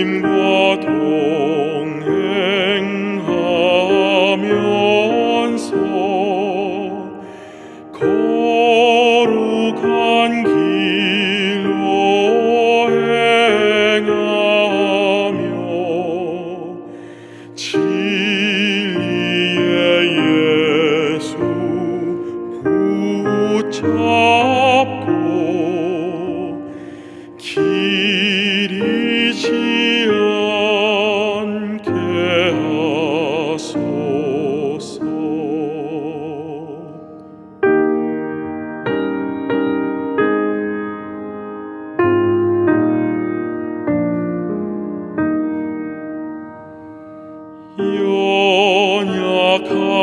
주님과 동행하면서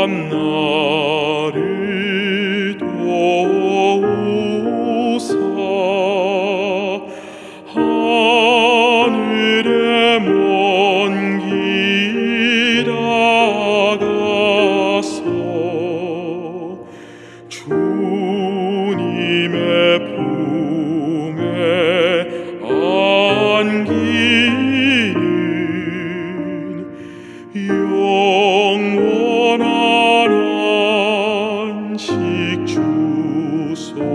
없노? 주소서.